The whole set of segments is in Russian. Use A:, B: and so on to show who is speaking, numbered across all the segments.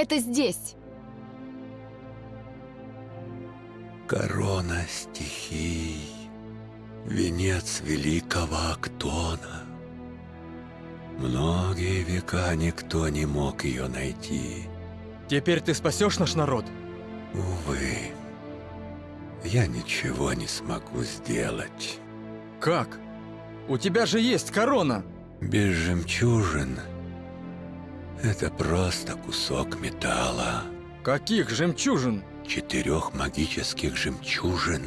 A: Это здесь.
B: Корона стихий, венец великого Актона. Многие века никто не мог ее найти.
C: Теперь ты спасешь наш народ?
B: Увы, я ничего не смогу сделать.
C: Как? У тебя же есть корона!
B: Без жемчужин это просто кусок металла.
C: Каких жемчужин?
B: Четырех магических жемчужин,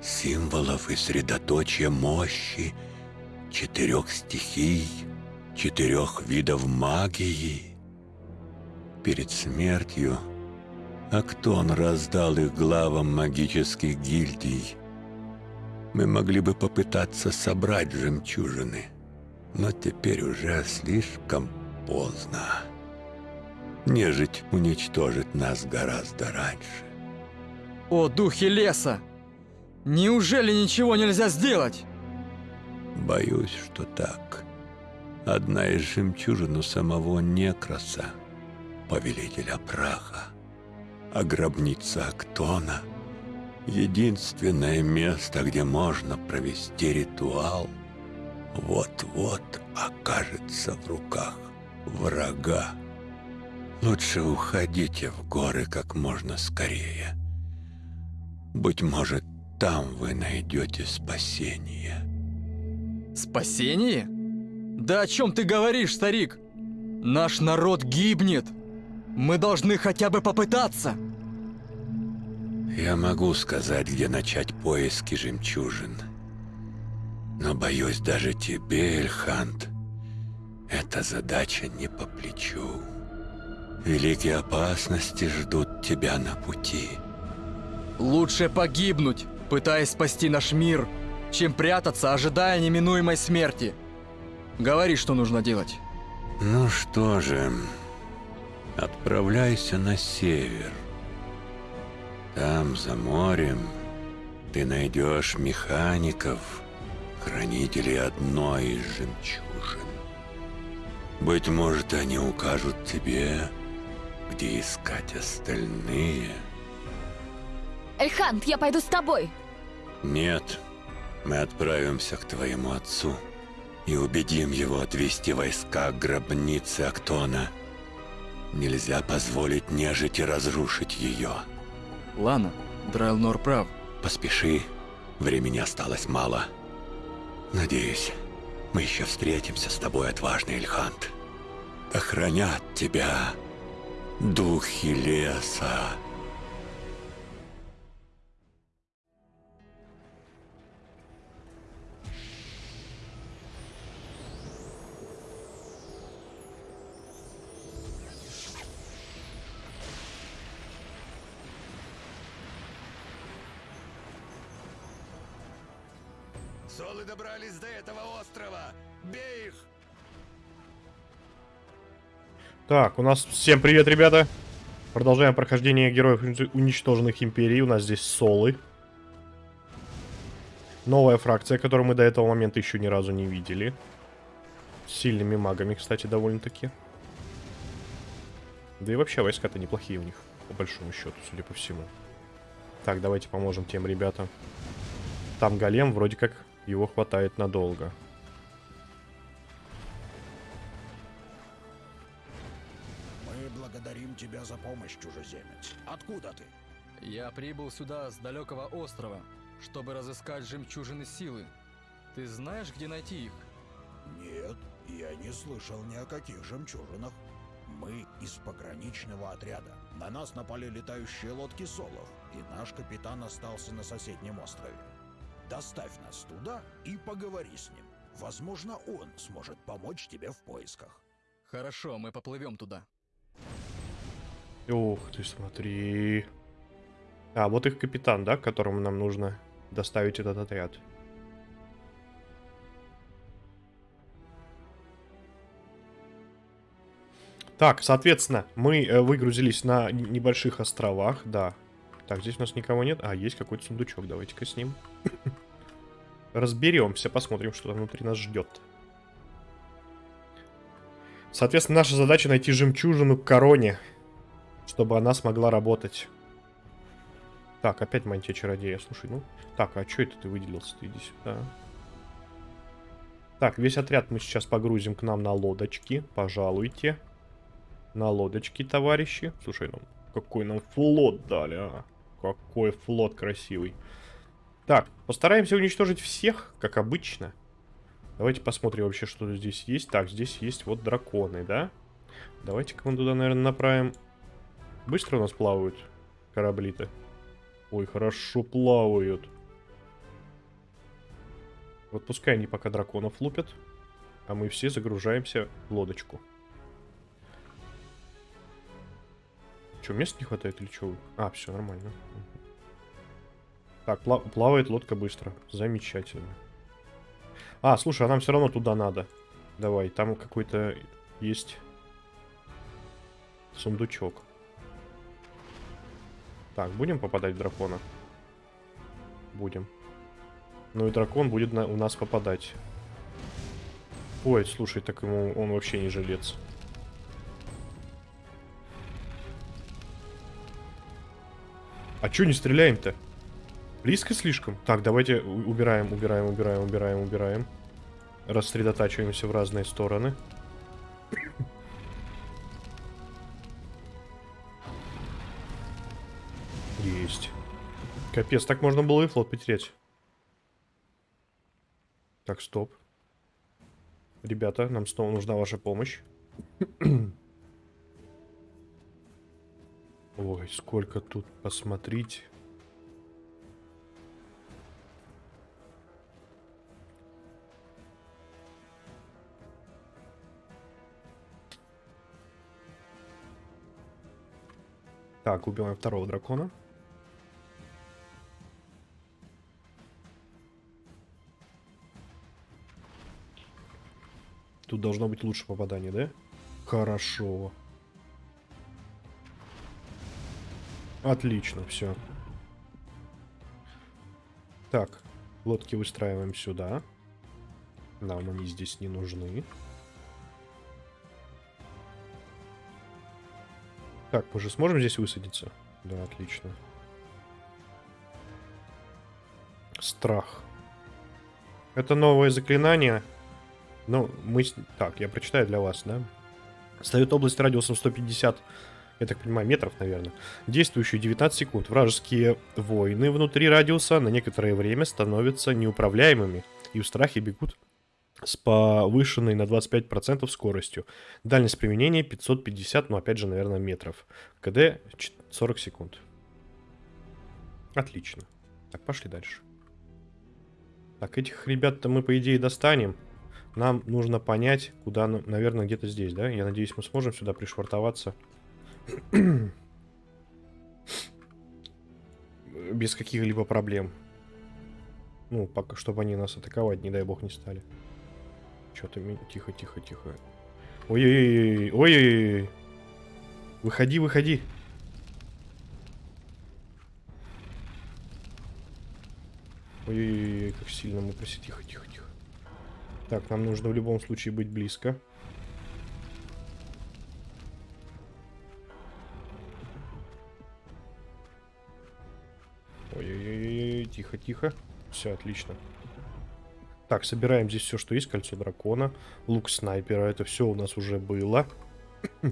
B: символов и средоточия мощи, четырех стихий, четырех видов магии. Перед смертью Актон раздал их главам магических гильдий. Мы могли бы попытаться собрать жемчужины, но теперь уже слишком поздно. Нежить уничтожит нас гораздо раньше.
C: О, духи леса! Неужели ничего нельзя сделать?
B: Боюсь, что так. Одна из жемчужин у самого Некроса, повелителя праха, а гробница Актона — единственное место, где можно провести ритуал, вот-вот окажется в руках врага. Лучше уходите в горы как можно скорее. Быть может, там вы найдете спасение.
C: Спасение? Да о чем ты говоришь, старик? Наш народ гибнет. Мы должны хотя бы попытаться.
B: Я могу сказать, где начать поиски жемчужин. Но боюсь, даже тебе, Эльхант, эта задача не по плечу. Великие опасности ждут тебя на пути.
C: Лучше погибнуть, пытаясь спасти наш мир, чем прятаться, ожидая неминуемой смерти. Говори, что нужно делать.
B: Ну что же, отправляйся на север. Там, за морем, ты найдешь механиков, хранителей одной из жемчужин. Быть может, они укажут тебе, где искать остальные.
A: Эльхант, я пойду с тобой.
B: Нет, мы отправимся к твоему отцу и убедим его отвести войска к гробнице Актона. Нельзя позволить нежити разрушить ее.
C: Лана, Драйлнор прав.
B: Поспеши, времени осталось мало. Надеюсь, мы еще встретимся с тобой, отважный Ильхант. Охранят тебя духи леса.
D: Солы добрались до этого острова! Бей их!
E: Так, у нас всем привет, ребята. Продолжаем прохождение героев уничтоженных империй. У нас здесь солы. Новая фракция, которую мы до этого момента еще ни разу не видели. С сильными магами, кстати, довольно-таки. Да и вообще войска-то неплохие у них, по большому счету, судя по всему. Так, давайте поможем тем ребятам. Там голем, вроде как его хватает надолго.
D: Мы благодарим тебя за помощь, чужеземец. Откуда ты?
C: Я прибыл сюда с далекого острова, чтобы разыскать жемчужины силы. Ты знаешь, где найти их?
D: Нет, я не слышал ни о каких жемчужинах. Мы из пограничного отряда. На нас напали летающие лодки Солов, и наш капитан остался на соседнем острове. Доставь нас туда и поговори с ним. Возможно, он сможет помочь тебе в поисках.
C: Хорошо, мы поплывем туда.
E: Ух ты, смотри. А, вот их капитан, да, к которому нам нужно доставить этот отряд. Так, соответственно, мы э, выгрузились на небольших островах, да. Так, здесь у нас никого нет. А, есть какой-то сундучок, давайте-ка с ним. Разберемся, посмотрим, что там внутри нас ждет. Соответственно, наша задача найти жемчужину к короне. чтобы она смогла работать. Так, опять мантия чародея. Слушай, ну... Так, а что это ты выделился? Ты иди сюда. Так, весь отряд мы сейчас погрузим к нам на лодочки. Пожалуйте. На лодочки, товарищи. Слушай, ну какой нам флот дали, а. Какой флот красивый. Так, постараемся уничтожить всех, как обычно. Давайте посмотрим вообще, что здесь есть. Так, здесь есть вот драконы, да? Давайте-ка мы туда, наверное, направим. Быстро у нас плавают корабли-то? Ой, хорошо плавают. Вот пускай они пока драконов лупят, а мы все загружаемся в лодочку. Че, места не хватает или что? А, все нормально. Так, пла плавает лодка быстро. Замечательно. А, слушай, а нам все равно туда надо. Давай, там какой-то есть сундучок. Так, будем попадать в дракона? Будем. Ну и дракон будет на, у нас попадать. Ой, слушай, так ему он вообще не жилец. А чё не стреляем-то? Близко слишком? Так, давайте убираем, убираем, убираем, убираем, убираем. Рассредотачиваемся в разные стороны. Есть. Капец, так можно было и флот потерять. Так, стоп. Ребята, нам снова нужна ваша помощь. Ой, сколько тут посмотреть. Так, убиваем второго дракона. Тут должно быть лучше попадание, да? Хорошо. Отлично, все. Так, лодки выстраиваем сюда. Нам они здесь не нужны. Так, мы же сможем здесь высадиться? Да, отлично. Страх. Это новое заклинание. Ну, мы... Так, я прочитаю для вас, да? Ставит область радиусом 150, я так понимаю, метров, наверное. Действующую 19 секунд. Вражеские воины внутри радиуса на некоторое время становятся неуправляемыми и в страхе бегут с повышенной на 25% скоростью. Дальность применения 550, ну опять же, наверное, метров. КД 40 секунд. Отлично. Так, пошли дальше. Так, этих ребят-то мы, по идее, достанем. Нам нужно понять, куда, наверное, где-то здесь, да? Я надеюсь, мы сможем сюда пришвартоваться. Без каких-либо проблем. Ну, пока, чтобы они нас атаковать, не дай бог, не стали. Что-то... Тихо, тихо, тихо. Ой-ой-ой, ой-ой-ой. Выходи, выходи. Ой-ой-ой, как сильно мы проси. Тихо, тихо, тихо. Так, нам нужно в любом случае быть близко. Ой-ой-ой, тихо, тихо. Все, отлично. Так, собираем здесь все, что есть. Кольцо дракона, лук снайпера. Это все у нас уже было.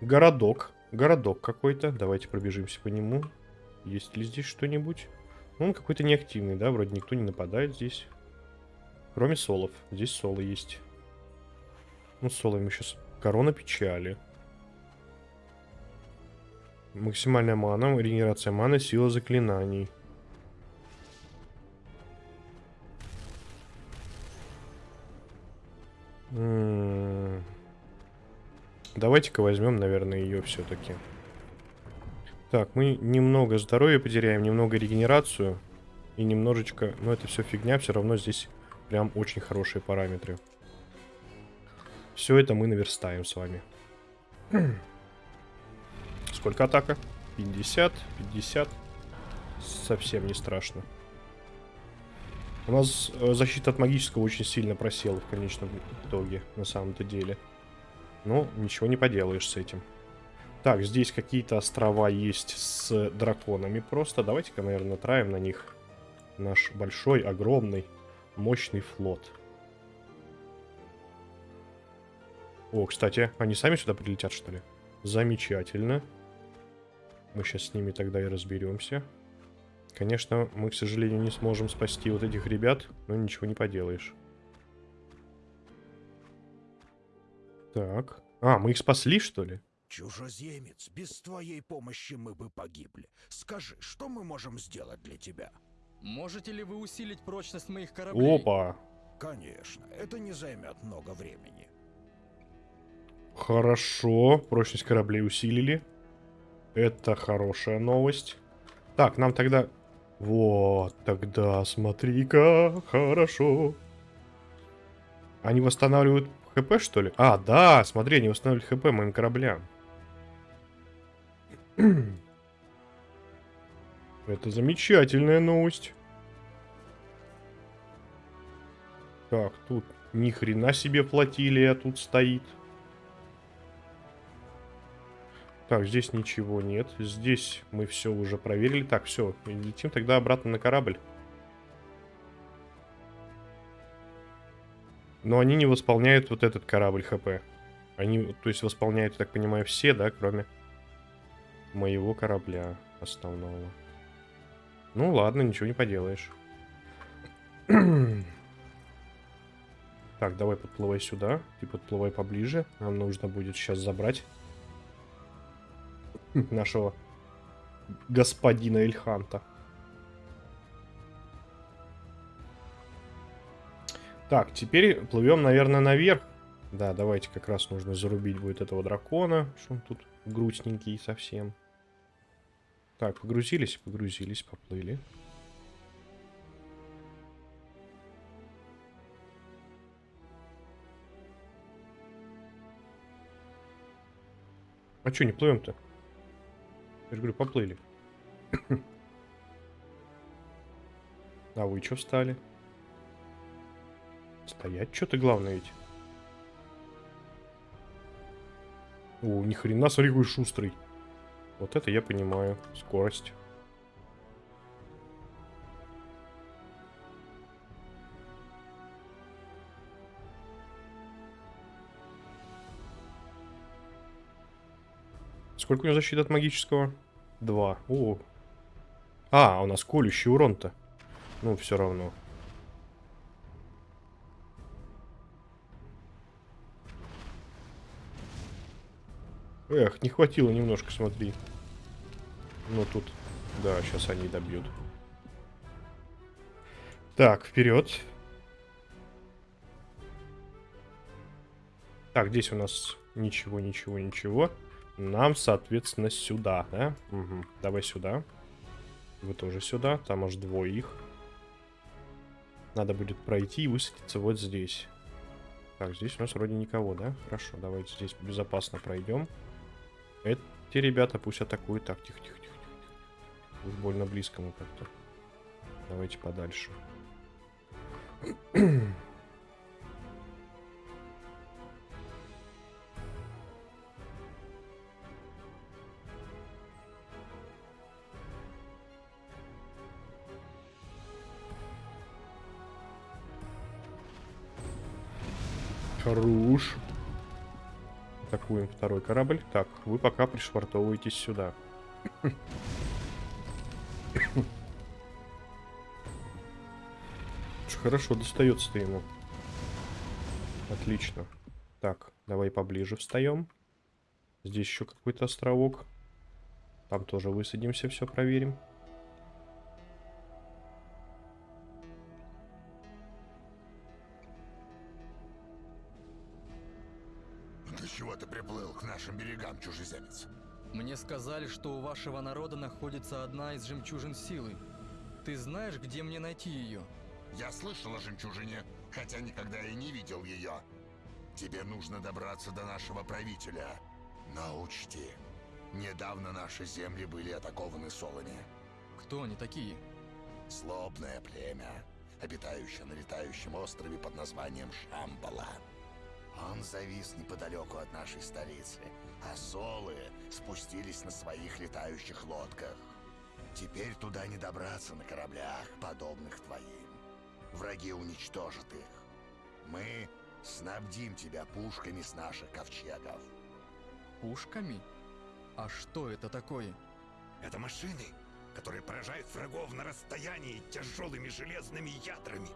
E: Городок. Городок какой-то. Давайте пробежимся по нему. Есть ли здесь что-нибудь? Ну, он какой-то неактивный, да? Вроде никто не нападает здесь. Кроме солов. Здесь соло есть. Ну, соло ему сейчас... Корона печали. Максимальная мана, регенерация маны, сила заклинаний. Давайте-ка возьмем, наверное, ее все-таки. Так, мы немного здоровья потеряем, немного регенерацию. И немножечко... Но это все фигня, все равно здесь прям очень хорошие параметры. Все это мы наверстаем с вами. Сколько атака? 50, 50. Совсем не страшно. У нас э, защита от магического очень сильно просела в конечном итоге, на самом-то деле. Ну, ничего не поделаешь с этим. Так, здесь какие-то острова есть с драконами просто. Давайте-ка, наверное, натравим на них наш большой, огромный, мощный флот. О, кстати, они сами сюда прилетят, что ли? Замечательно. Мы сейчас с ними тогда и разберемся. Конечно, мы, к сожалению, не сможем спасти вот этих ребят, но ничего не поделаешь. Так. А, мы их спасли, что ли?
D: Чужеземец, без твоей помощи мы бы погибли. Скажи, что мы можем сделать для тебя?
C: Можете ли вы усилить прочность моих кораблей?
E: Опа.
D: Конечно, это не займет много времени.
E: Хорошо. Прочность кораблей усилили. Это хорошая новость. Так, нам тогда... Вот, тогда смотри-ка, хорошо. Они восстанавливают ХП, что ли? А, да, смотри, они восстанавливают ХП моим кораблям. Это замечательная новость. Так, тут ни хрена себе флотилия тут стоит. Так, здесь ничего нет. Здесь мы все уже проверили. Так, все, летим тогда обратно на корабль. Но они не восполняют вот этот корабль ХП. Они, то есть, восполняют, я так понимаю, все, да, кроме моего корабля основного. Ну ладно, ничего не поделаешь. так, давай подплывай сюда. Ты подплывай поближе. Нам нужно будет сейчас забрать нашего господина Эльханта. Так, теперь плывем, наверное, наверх. Да, давайте как раз нужно зарубить будет этого дракона, что он тут грустненький совсем. Так, погрузились, погрузились, поплыли. А что, не плывем-то? Я же говорю, поплыли. а вы что встали? Стоять что-то главное ведь. О, ни хрена, смотри, какой шустрый. Вот это я понимаю. Скорость. Сколько у него защиты от магического? Два. О. А, у нас колющий урон-то. Ну, все равно. Эх, не хватило немножко, смотри. Ну, тут... Да, сейчас они добьют. Так, вперед. Так, здесь у нас ничего, ничего, ничего. Нам, соответственно, сюда, да? Угу. Давай сюда. Вы тоже сюда. Там аж двое их. Надо будет пройти и высадиться вот здесь. Так, здесь у нас вроде никого, да? Хорошо, давайте здесь безопасно пройдем. Эти ребята пусть атакуют. Так, тихо, тихо, тихо. тихо. Уж больно близко мы как-то. Давайте подальше. Хорош. Атакуем второй корабль. Так, вы пока пришвартовываетесь сюда. Хорошо, достается-то ему. Отлично. Так, давай поближе встаем. Здесь еще какой-то островок. Там тоже высадимся, все проверим.
C: Мне сказали, что у вашего народа находится одна из жемчужин силы. Ты знаешь, где мне найти ее?
A: Я слышал о жемчужине, хотя никогда и не видел ее. Тебе нужно добраться до нашего правителя. Но учти, недавно наши земли были атакованы солами.
C: Кто они такие?
A: Злобное племя, обитающее на летающем острове под названием Шамбала. Он завис неподалеку от нашей столицы, а солы спустились на своих летающих лодках. Теперь туда не добраться на кораблях, подобных твоим. Враги уничтожат их. Мы снабдим тебя пушками с наших ковчегов.
C: Пушками? А что это такое?
B: Это машины, которые поражают врагов на расстоянии тяжелыми железными ядрами.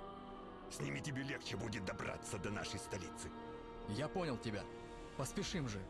B: С ними тебе легче будет добраться до нашей столицы.
C: Я понял тебя. Поспешим же.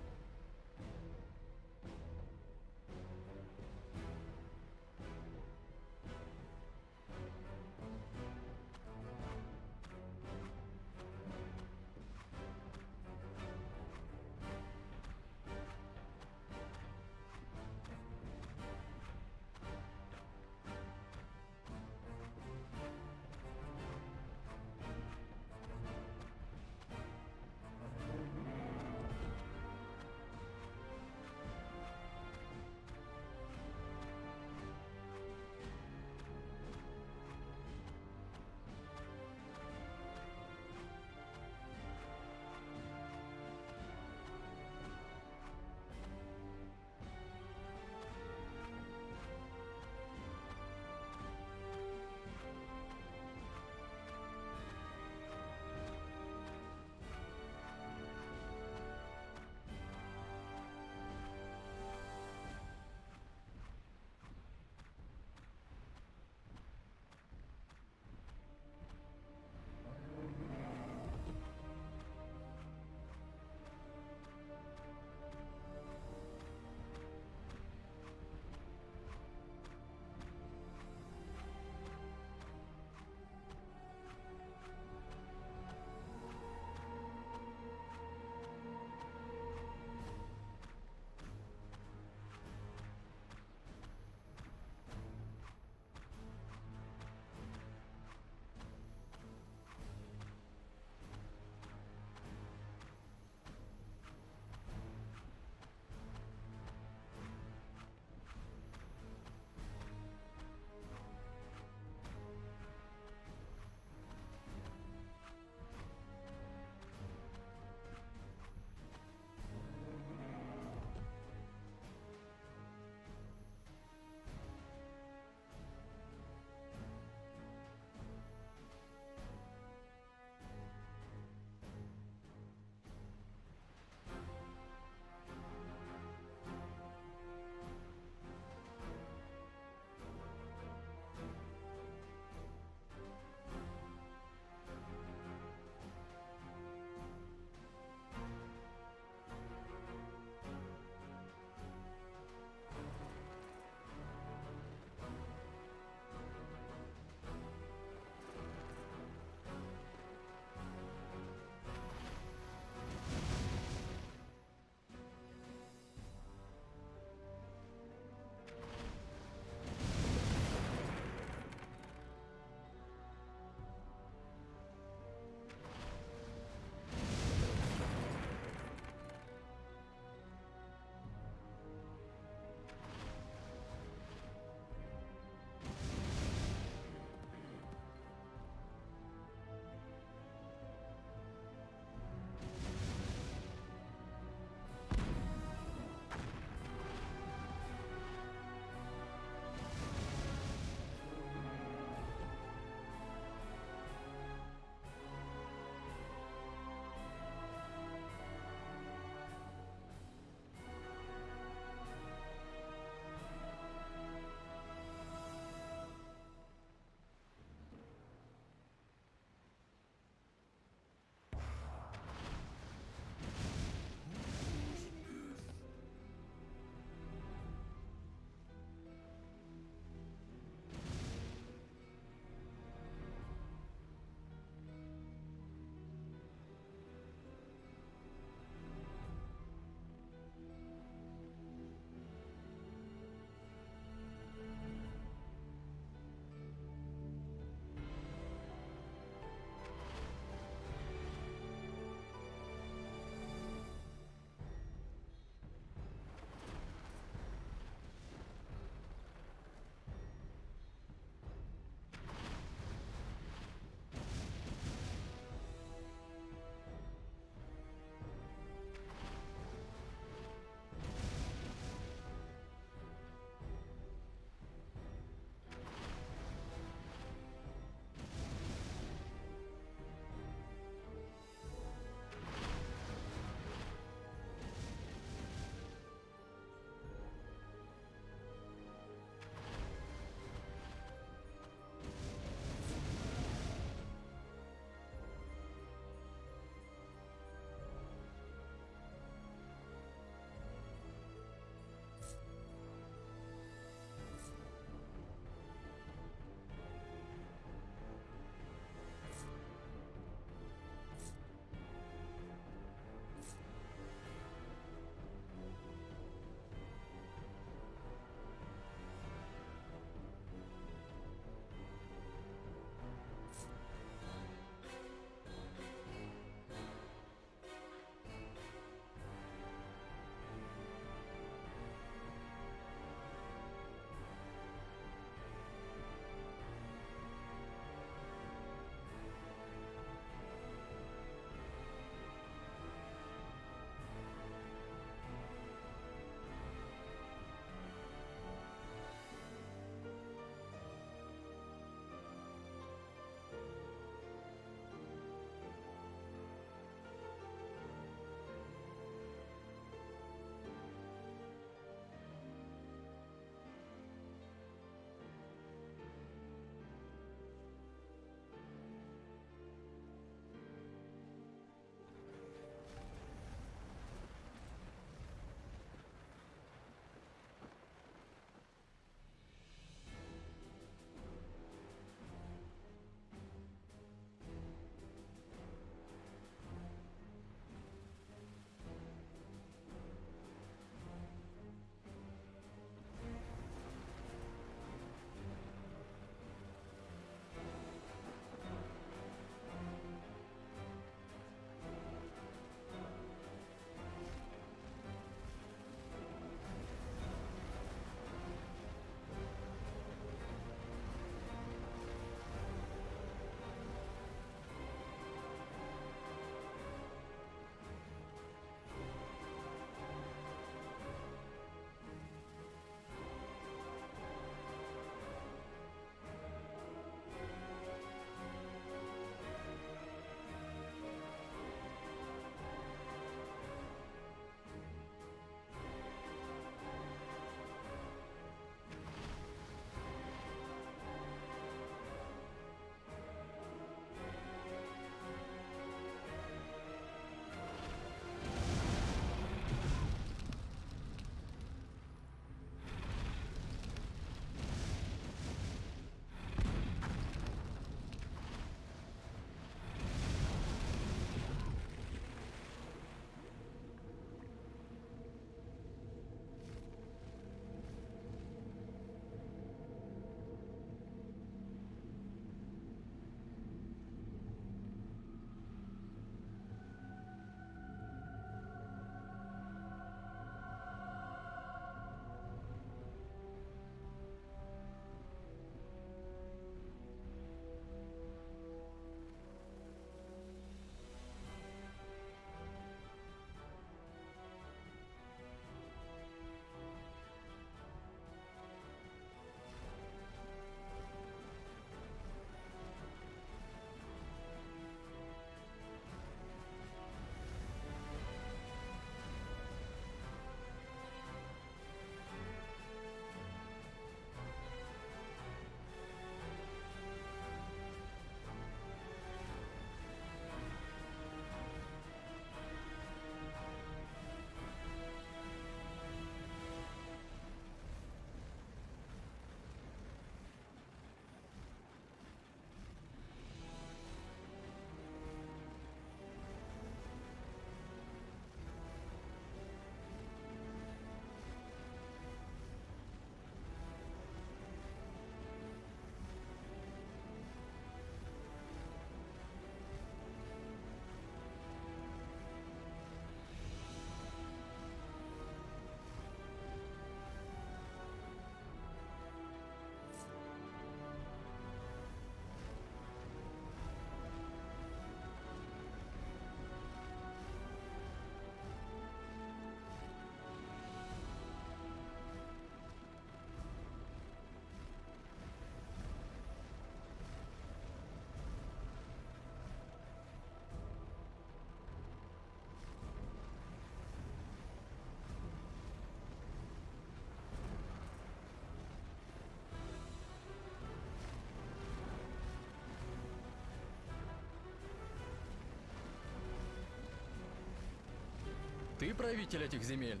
C: Ты правитель этих земель?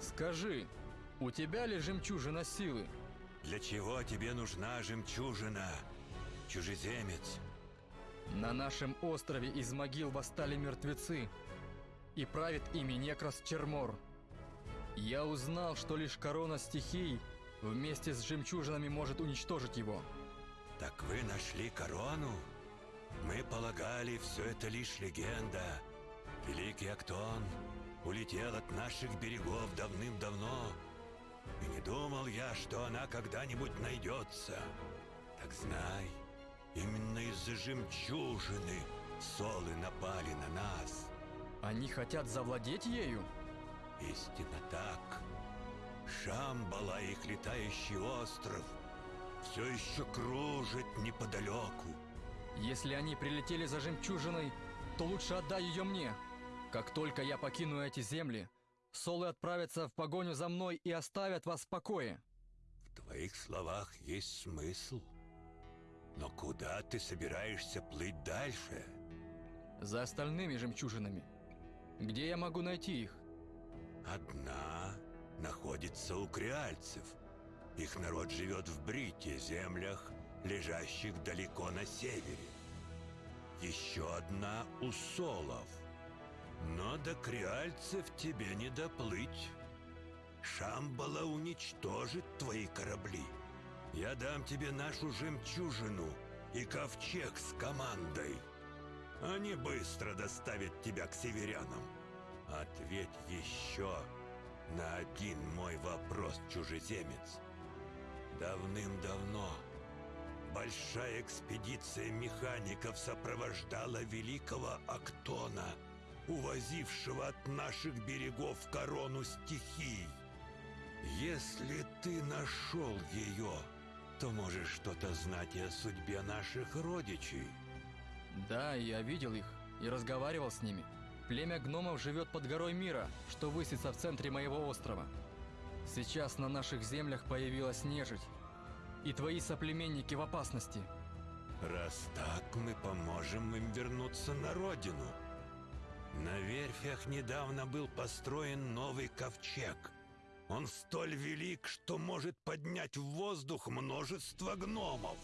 C: Скажи, у тебя ли жемчужина силы?
B: Для чего тебе нужна жемчужина, чужеземец?
C: На нашем острове из могил восстали мертвецы, и правит ими Некрас Чермор. Я узнал, что лишь корона стихий вместе с жемчужинами может уничтожить его.
B: Так вы нашли корону? Мы полагали, все это лишь легенда. Великий Актон улетел от наших берегов давным-давно. И не думал я, что она когда-нибудь найдется. Так знай, именно из-за жемчужины солы напали на нас.
C: Они хотят завладеть ею?
B: Истинно так. Шамбала, их летающий остров, все еще кружит неподалеку.
C: Если они прилетели за жемчужиной, то лучше отдай ее мне. Как только я покину эти земли, Солы отправятся в погоню за мной и оставят вас в покое.
B: В твоих словах есть смысл. Но куда ты собираешься плыть дальше?
C: За остальными жемчужинами. Где я могу найти их?
B: Одна находится у креальцев. Их народ живет в Брите, землях, лежащих далеко на севере. Еще одна у Солов. Но до креальцев тебе не доплыть. Шамбала уничтожит твои корабли. Я дам тебе нашу жемчужину и ковчег с командой. Они быстро доставят тебя к северянам. Ответь еще на один мой вопрос, чужеземец. Давным-давно большая экспедиция механиков сопровождала великого Актона, увозившего от наших берегов корону стихий. Если ты нашел ее, то можешь что-то знать и о судьбе наших родичей.
C: Да, я видел их и разговаривал с ними. Племя гномов живет под горой мира, что высится в центре моего острова. Сейчас на наших землях появилась нежить. И твои соплеменники в опасности.
B: Раз так, мы поможем им вернуться на родину. На верфях недавно был построен новый ковчег. Он столь велик, что может поднять в воздух множество гномов.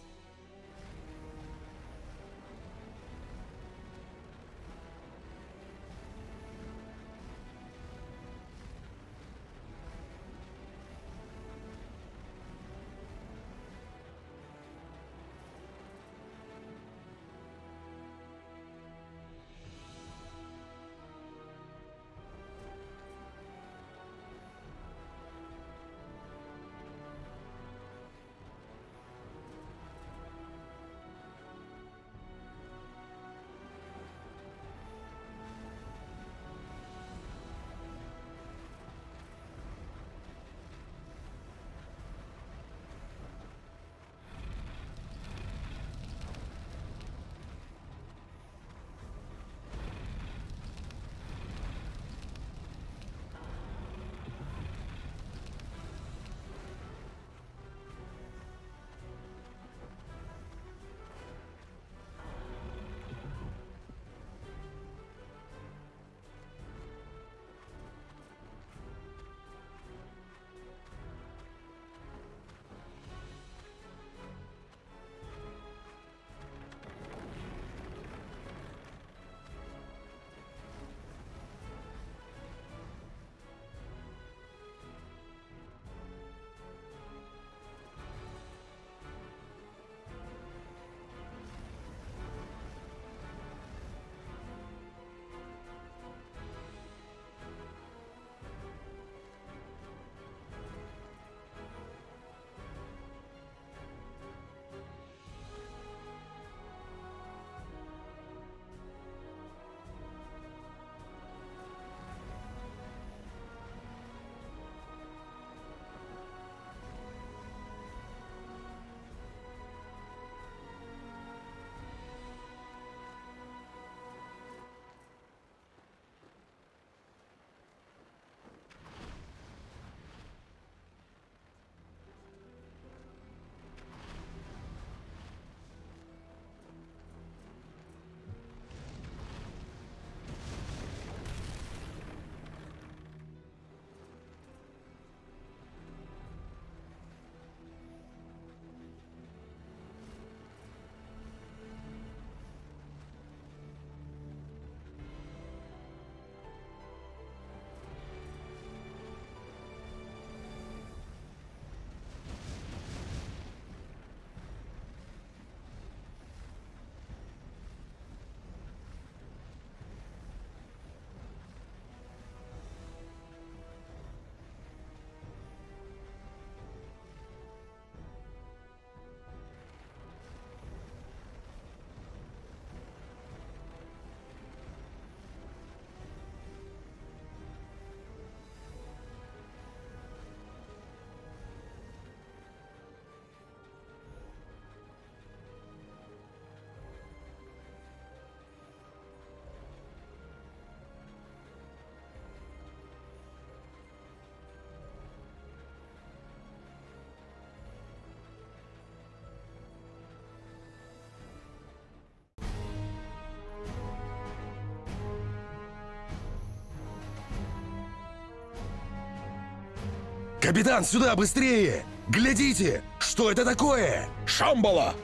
F: Капитан, сюда, быстрее! Глядите! Что это такое?
D: Шамбала!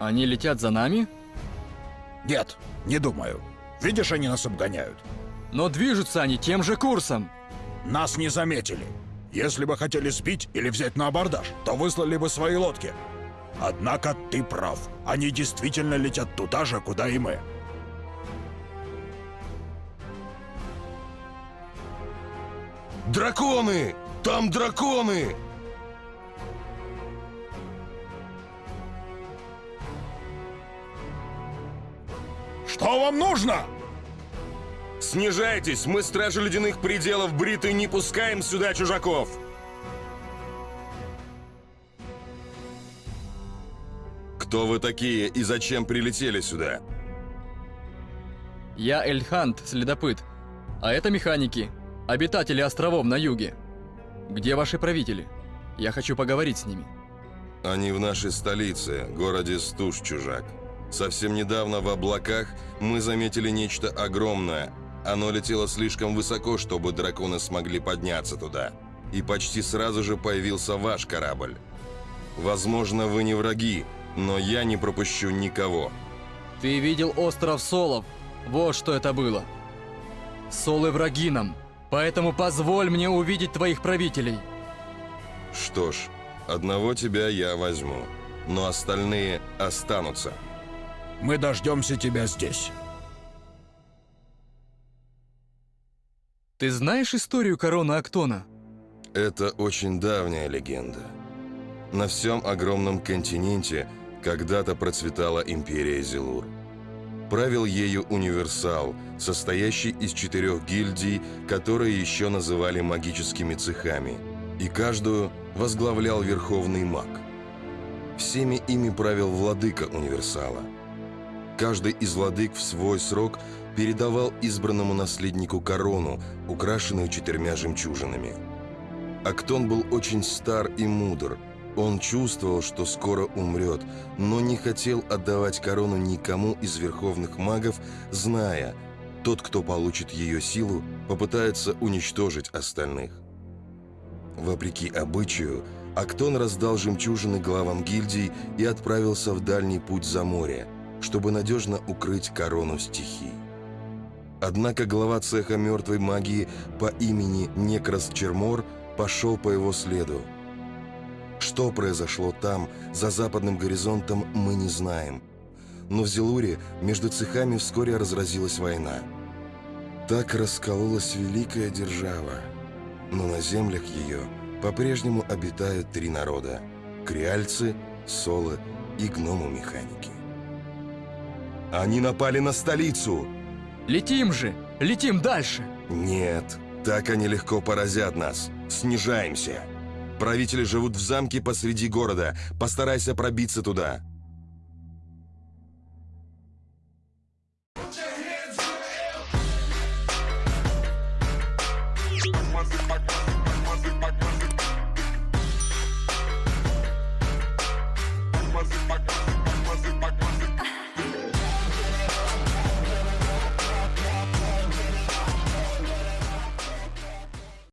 C: Они летят за нами?
D: Нет, не думаю. Видишь, они нас обгоняют.
C: Но движутся они тем же курсом.
D: Нас не заметили. Если бы хотели сбить или взять на абордаж, то выслали бы свои лодки. Однако ты прав. Они действительно летят туда же, куда и мы.
F: Драконы! Там драконы!
D: Что вам нужно?
F: Снижайтесь, мы, стражи ледяных пределов Бриты, не пускаем сюда чужаков! Кто вы такие и зачем прилетели сюда?
C: Я Эльхант, следопыт. А это механики, обитатели островов на юге. Где ваши правители? Я хочу поговорить с ними.
F: Они в нашей столице, городе Стуж, чужак. Совсем недавно в облаках мы заметили нечто огромное. Оно летело слишком высоко, чтобы драконы смогли подняться туда. И почти сразу же появился ваш корабль. Возможно, вы не враги, но я не пропущу никого.
C: Ты видел остров Солов? Вот что это было. Солы враги нам, поэтому позволь мне увидеть твоих правителей.
F: Что ж, одного тебя я возьму, но остальные останутся.
D: Мы дождемся тебя здесь.
C: Ты знаешь историю короны Актона?
F: Это очень давняя легенда. На всем огромном континенте когда-то процветала империя Зелур. Правил ею универсал, состоящий из четырех гильдий, которые еще называли магическими цехами, и каждую возглавлял верховный маг. Всеми ими правил владыка универсала. Каждый из владык в свой срок передавал избранному наследнику корону, украшенную четырьмя жемчужинами. Актон был очень стар и мудр. Он чувствовал, что скоро умрет, но не хотел отдавать корону никому из верховных магов, зная, тот, кто получит ее силу, попытается уничтожить остальных. Вопреки обычаю, Актон раздал жемчужины главам гильдий и отправился в дальний путь за море, чтобы надежно укрыть корону стихий. Однако глава цеха мертвой магии по имени Некрас Чермор пошел по его следу. Что произошло там, за западным горизонтом, мы не знаем. Но в Зелуре между цехами вскоре разразилась война. Так раскололась великая держава, но на землях ее по-прежнему обитают три народа – креальцы, солы и гному-механики. Они напали на столицу!
C: Летим же! Летим дальше!
F: Нет, так они легко поразят нас. Снижаемся. Правители живут в замке посреди города. Постарайся пробиться туда.